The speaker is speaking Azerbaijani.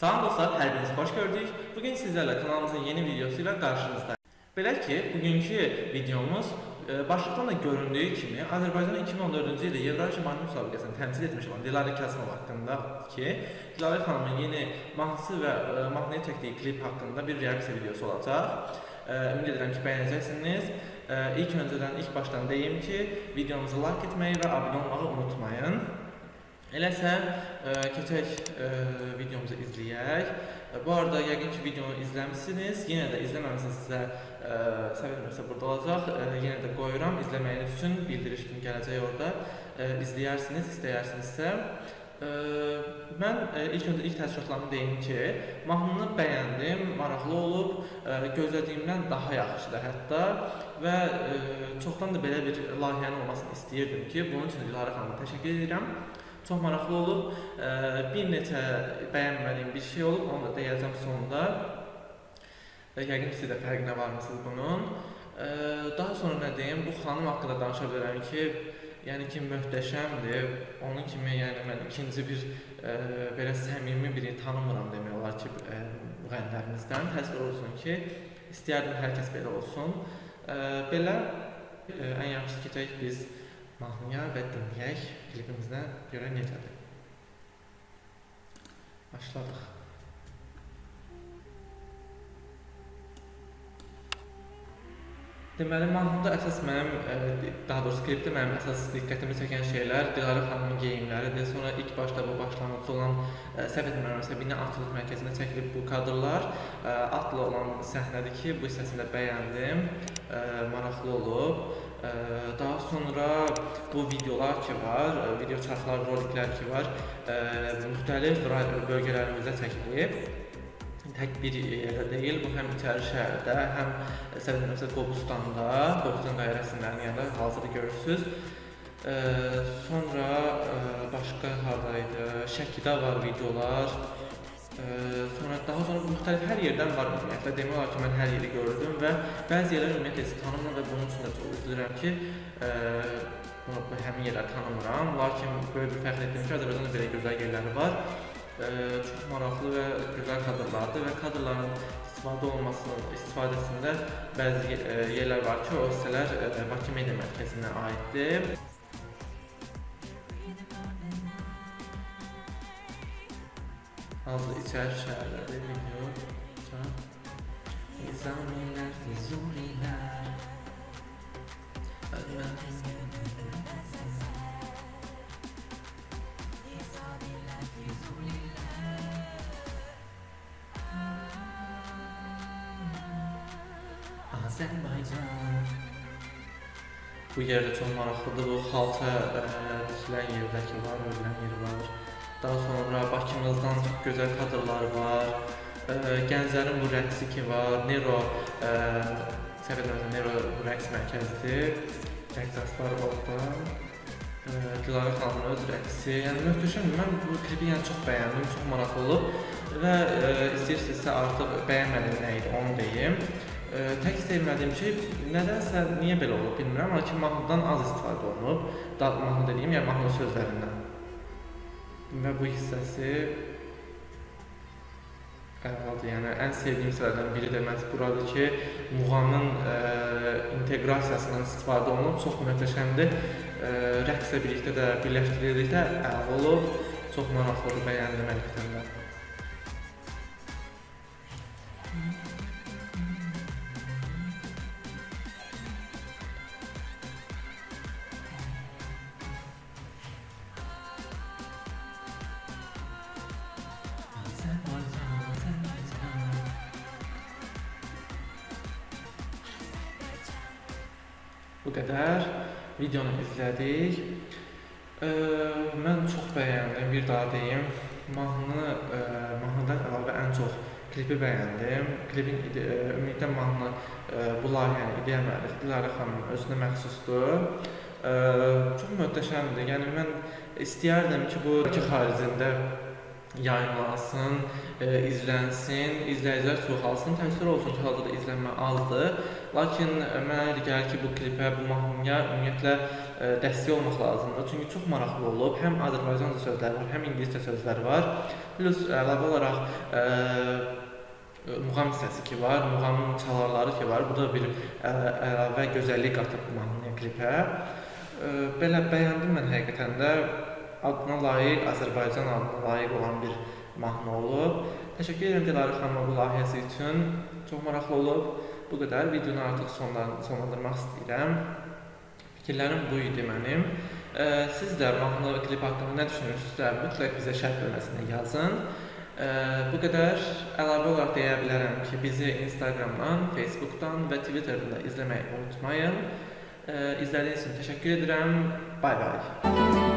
Salam dostlar, hər birinizi xoş gördük. Bugün sizlərlə kanalımızın yeni videosu ilə qarşınızdayım. Belə ki, bugünkü videomuz e, başlıqdan da göründüyü kimi Azərbaycanın 2014-cü ildə Yevrasiya mahnı müsabiqəsini təmsil etmiş olan Dilarə Kasımov haqqında ki, Dilarə xanımın yeni mahnısı və e, mahnıya çəkdiyi klip haqqında bir reaksiya videosu olacaq. E, Ümid edirəm ki, bəyənəcəksiniz. İlk öncədən, ilk başdan deyim ki, videomuzu like etməyi və abunə olmağı unutmayın. Eləsə, ə, keçək ə, videomuzu izləyək. E, Bu arada yəqin ki, videonu izləmisiniz. Yenə də izləməmisinizsə, ə, səbəbimsə burada olacaq. Ə, yenə də qoyuram izləməyiniz üçün bildiriş kimi gələcək orada. Ə, izləyərsiniz, istəyərsinizsə. Ə, mən ə, ilk öncə ilk təəssüratlarımı deyim ki, mahnını bəyəndim, maraqlı olub, ə, gözlədiyimdən daha yaxşıdır hətta və ə, çoxdan da belə bir layihənin olmasını istəyirdim ki, bunun üçün Dilarə xanıma təşəkkür edirəm. Çox maraqlı olub. Bir neçə bəyənmədiyim bir şey olub, onu da deyəcəm sonda. Yəqin siz də fərqinə varmısınız bunun. Daha sonra nə deyim, bu xanım haqqında danışa bilərəm ki, yəni ki, möhtəşəmdir. Onun kimi, yəni mən ikinci bir ə, belə səmimi biri tanımıram demək olar ki, müğənnilərimizdən. Təəssüf olsun ki, istəyərdim hər kəs belə olsun. Ə, Belə ə, ən yaxşısı keçək biz mahnıya və dinləyək klipimizdə görə necədir. Başladıq. Deməli, mahnıda əsas mənim, ə, daha doğrusu klipdə mənim əsas diqqətimi çəkən şeylər Dilarə xanımın geyimləridir. Sonra ilk başda bu başlanğıcı olan ə, səhv etmirəmsə bina açılış mərkəzində çəkilib bu kadrlar ə, atla olan səhnədir ki, bu hissəsini də bəyəndim. Maraqlı olub. Daha sonra bu videolar ki var, video çarxlar, roliklər ki var, müxtəlif bölgələrimizdə çəkilib. Tək bir yerdə deyil, bu həm içəri şəhərdə, həm Səbəbimizdə Qobustanda, Qobustan rəsmlərinin yanında hazırda görürsüz. Ə, sonra ə, başqa hardaydı? Şəkidə var videolar. Ə, sonra daha sonra müxtəlif hər yerdən var ümumiyyətlə. Demək olar ki, mən hər yeri gördüm və bəzi yerlər ümumiyyətlə heç tanımıram və bunun üçün də çox üzülürəm ki, ə, bunu bu həmin yerləri tanımıram. Lakin böyük bir fəxr etdim ki, Azərbaycanda belə gözəl yerləri var. Ə, çox maraqlı və gözəl kadrlardır və kadrların istifadə olmasının istifadəsində bəzi yerlər var ki, o hissələr ə, Bakı Media Mərkəzinə aiddir. Hazır içəri şəhərlərdə video. Nizamilər, Füzulilər. Ölməm. Azərbaycan. Bu yerdə çox maraqlıdır. Bu xalça ə, tikilən yerdəki var, ölən yer var. Daha sonra Bakımızdan çox gözəl kadrlar var. Ə, Gənclərin bu rəqsi ki var. Nero ə, səhv etmirəmsə Nero rəqs mərkəzidir. Rəqqaslar orada. Ə, Dilarə xanımın öz rəqsi. Yəni möhtəşəm. Mən bu klipi yəni çox bəyəndim, çox maraqlı olub və istəyirsinizsə artıq bəyənmədiyim nə idi onu deyim. Ə, tək sevmədiyim şey nədənsə niyə belə olub bilmirəm, lakin mahnıdan az istifadə olunub. Da mahnı dediyim, yəni mahnı sözlərindən. Və bu hissəsi əladır. Yəni ən sevdiyim hissələrdən biri də məhz buradır ki, muğamın ə, inteqrasiyasından istifadə olunub, çox möhtəşəmdir. Ə, rəqslə birlikdə də birləşdirildikdə əla olub. Çox maraqlıdır, bəyəndim həqiqətən də. Bu qədər. Videonu izlədik. Ə, mən çox bəyəndim, bir daha deyim. Mahnı, ə, mahnıdan əlavə ən çox klipi bəyəndim. Klipin ide ə, ümumiyyətlə mahnı ə, bu layihənin ideya müəllifi Dilarə xanımın özünə məxsusdur. Ə, çox möhtəşəmdir. Yəni mən istəyərdim ki, bu Bakı xaricində yayınlansın, e, izlənsin, izləyicilər çoxalsın. Təəssüf olsun ki, hal-hazırda izlənmə azdır. Lakin e, mənə elə gəlir ki, bu klipə, bu mahnıya ümumiyyətlə e, dəstək olmaq lazımdır. Çünki çox maraqlı olub. Həm Azərbaycanca sözləri var, həm ingiliscə sözləri var. Plus əlavə olaraq e, muğam hissəsi ki var, muğamın çalarları ki var. Bu da bir ə, əlavə gözəllik qatıb mahnıya, klipə. Ə, belə bəyəndim mən həqiqətən də adına layiq, Azərbaycan adına layiq olan bir mahnı olub. Təşəkkür edirəm Dilarə xanıma bu layihəsi üçün. Çox maraqlı olub. Bu qədər. Videonu artıq sonlan sonlandırmaq istəyirəm. Fikirlərim bu idi mənim. Ə, siz də mahnı klip haqqında nə düşünürsünüzsə, mütləq bizə şərh bölməsində yazın. Ə, bu qədər. Əlavə olaraq deyə bilərəm ki, bizi Instagramdan, Facebookdan və Twitterdən də izləməyi unutmayın. Ə, izlədiyiniz üçün təşəkkür edirəm. Bay bay.